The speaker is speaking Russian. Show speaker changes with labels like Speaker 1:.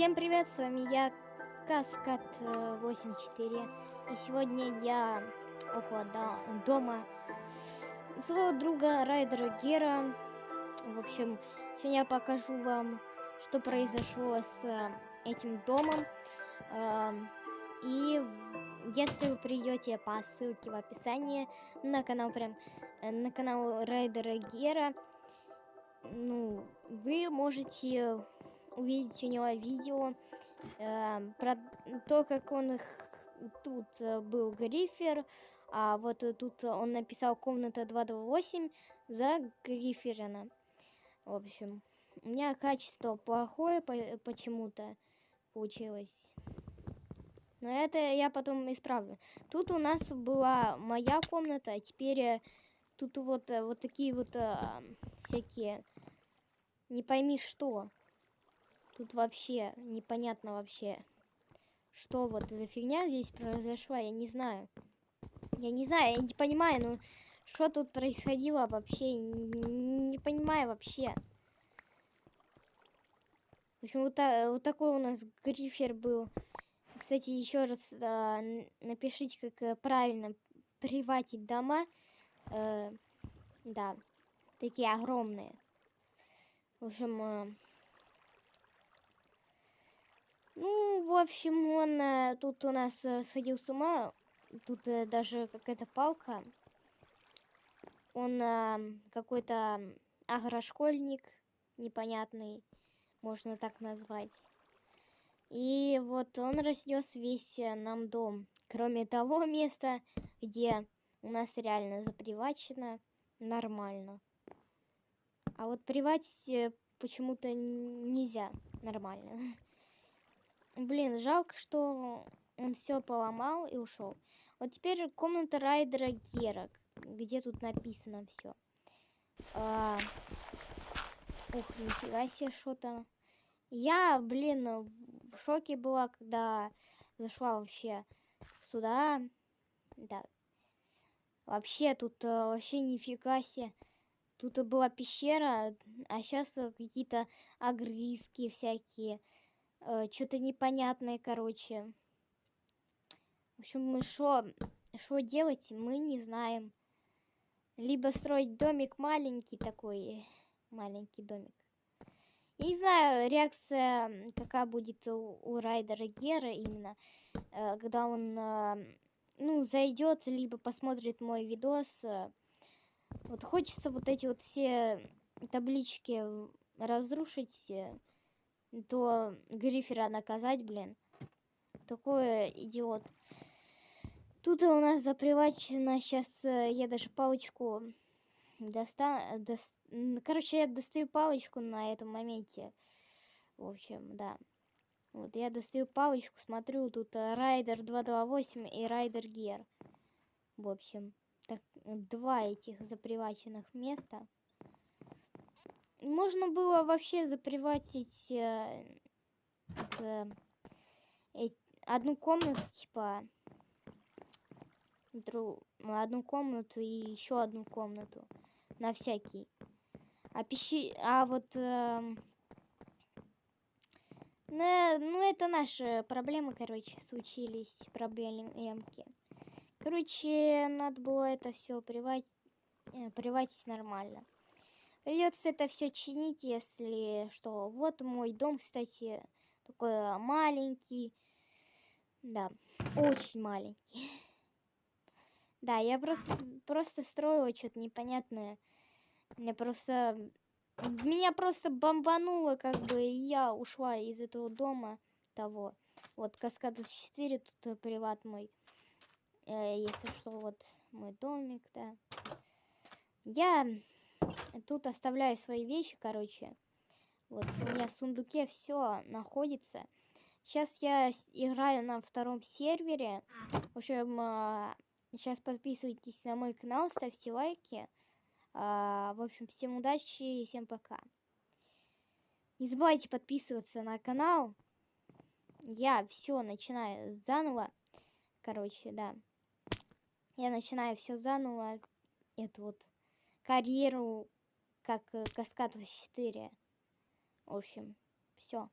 Speaker 1: Всем привет, с вами я, Каскад 84. И сегодня я около дома своего друга Райдера Гера. В общем, сегодня я покажу вам, что произошло с э, этим домом. Эм, и если вы придете по ссылке в описании на канал прям э, на канал Райдера Гера, ну, вы можете увидеть у него видео э, про то, как он их тут э, был Грифер, а вот тут он написал комната 228 за Гриферина. В общем, у меня качество плохое почему-то получилось. Но это я потом исправлю. Тут у нас была моя комната, а теперь э, тут вот, э, вот такие вот всякие, не пойми что. Тут вообще непонятно вообще, что вот за фигня здесь произошла, я не знаю. Я не знаю, я не понимаю, ну, что тут происходило вообще, не, не понимаю вообще. В общем, вот, вот такой у нас грифер был. Кстати, еще раз э, напишите, как э, правильно приватить дома. Э, да, такие огромные. В общем, э, ну, в общем, он э, тут у нас э, сходил с ума. Тут э, даже какая-то палка. Он какой-то агрошкольник непонятный, можно так назвать. И вот он разнес весь нам дом. Кроме того места, где у нас реально запривачено нормально. А вот приватить почему-то нельзя нормально. Блин, жалко, что он все поломал и ушел. Вот теперь комната райдера Гера, где тут написано все. А... Ух, нифига себе, что там. Я, блин, в шоке была, когда зашла вообще сюда. Да. Вообще, тут э, вообще нифига себе. Тут была пещера, а сейчас какие-то огрызки всякие э, что-то непонятное, короче. В общем, мы что что делать, мы не знаем. Либо строить домик маленький такой, маленький домик. Я не знаю, реакция какая будет у, у Райдера Гера именно, э, когда он, э, ну, зайдет, либо посмотрит мой видос. Вот хочется вот эти вот все таблички разрушить, э, то Грифера наказать, блин. Такой идиот. Тут у нас запривачено. Сейчас э, я даже палочку достану. До... Короче, я достаю палочку на этом моменте. В общем, да. Вот, я достаю палочку, смотрю, тут э, Райдер 228 и Райдер Гер. В общем, так, два этих заприваченных места. Можно было вообще заприватить э, это, э, одну комнату, типа, одну комнату и еще одну комнату на всякий. А пищи, а вот, э, ну, ну это наши проблемы, короче, случились, проблемки. Короче, надо было это все приватить, э, приватить нормально. Придется это все чинить, если что. Вот мой дом, кстати, такой маленький. Да, очень маленький. Да, я просто, просто строила что-то непонятное. Мне просто... Меня просто бомбануло, как бы, и я ушла из этого дома того. Вот, Каскадус 4, тут приват мой. Э, если что, вот мой домик, да. Я Тут оставляю свои вещи, короче. Вот у меня в сундуке все находится. Сейчас я играю на втором сервере. В общем, сейчас а, подписывайтесь на мой канал, ставьте лайки. А, в общем, всем удачи и всем пока. Не забывайте подписываться на канал. Я все начинаю заново. Короче, да. Я начинаю все заново. Это вот карьеру как э, Каскад 4. В общем, все.